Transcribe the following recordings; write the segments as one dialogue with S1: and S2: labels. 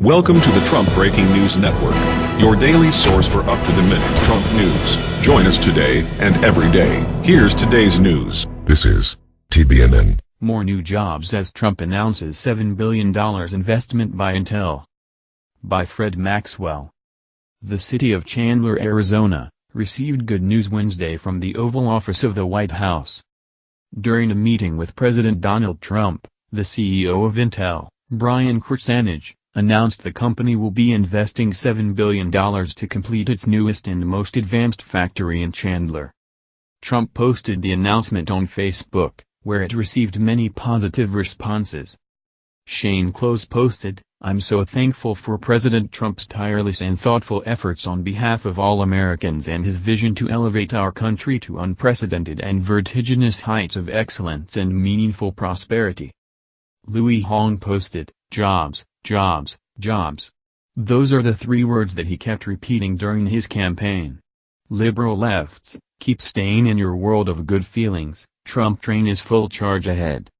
S1: Welcome to the Trump Breaking News Network, your daily source for up-to-the-minute Trump news. Join us today and every day. Here's today's news.
S2: This is TBNN.
S3: More new jobs as Trump announces $7 billion investment by Intel. By Fred Maxwell. The city of Chandler, Arizona, received good news Wednesday from the Oval Office of the White House. During a meeting with President Donald Trump, the CEO of Intel, Brian Krzanich, announced the company will be investing $7 billion to complete its newest and most advanced factory in Chandler. Trump posted the announcement on Facebook, where it received many positive responses. Shane Close posted, I'm so thankful for President Trump's tireless and thoughtful efforts on behalf of all Americans and his vision to elevate our country to unprecedented and vertiginous heights of excellence and meaningful prosperity. Louis Hong posted, jobs, jobs, jobs. Those are the three words that he kept repeating during his campaign. Liberal lefts, keep staying in your world of good feelings, Trump train is full charge ahead.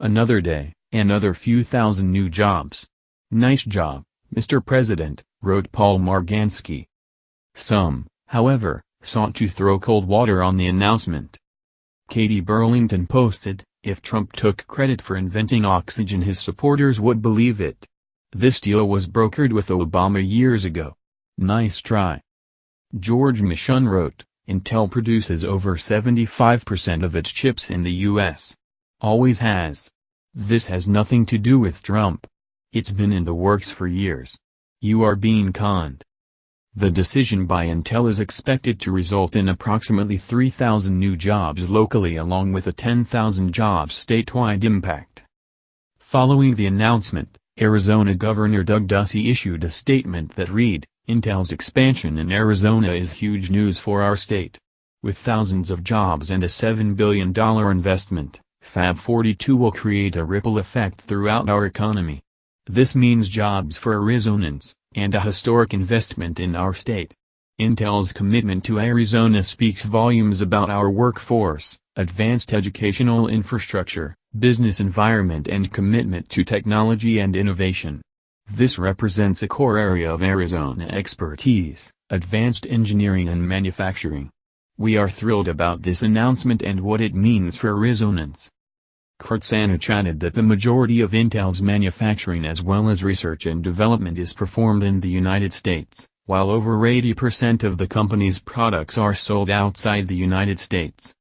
S3: Another day, another few thousand new jobs. Nice job, Mr. President, wrote Paul Margansky. Some, however, sought to throw cold water on the announcement. Katie Burlington posted, if Trump took credit for inventing oxygen his supporters would believe it. This deal was brokered with Obama years ago. Nice try. George Michon wrote, Intel produces over 75% of its chips in the U.S. Always has. This has nothing to do with Trump. It's been in the works for years. You are being conned. The decision by Intel is expected to result in approximately 3,000 new jobs locally along with a 10,000 jobs statewide impact. Following the announcement, Arizona Governor Doug Ducey issued a statement that read, Intel's expansion in Arizona is huge news for our state. With thousands of jobs and a $7 billion investment, Fab 42 will create a ripple effect throughout our economy. This means jobs for Arizonans, and a historic investment in our state. Intel's commitment to Arizona speaks volumes about our workforce, advanced educational infrastructure, business environment and commitment to technology and innovation. This represents a core area of Arizona expertise, advanced engineering and manufacturing. We are thrilled about this announcement and what it means for Arizonans. Krzanich added that the majority of Intel's manufacturing as well as research and development is performed in the United States, while over 80% of the company's products are sold outside the United States.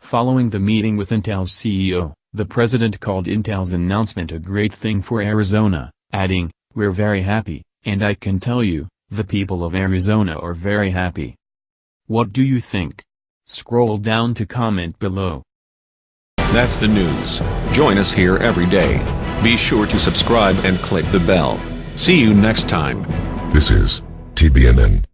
S3: Following the meeting with Intel's CEO, the president called Intel's announcement a great thing for Arizona, adding, We're very happy, and I can tell you, the people of Arizona are very happy. What do you think? Scroll down to comment below.
S1: That's the news. Join us here every day. Be sure to subscribe and click the bell. See you next time.
S2: This is TBNN.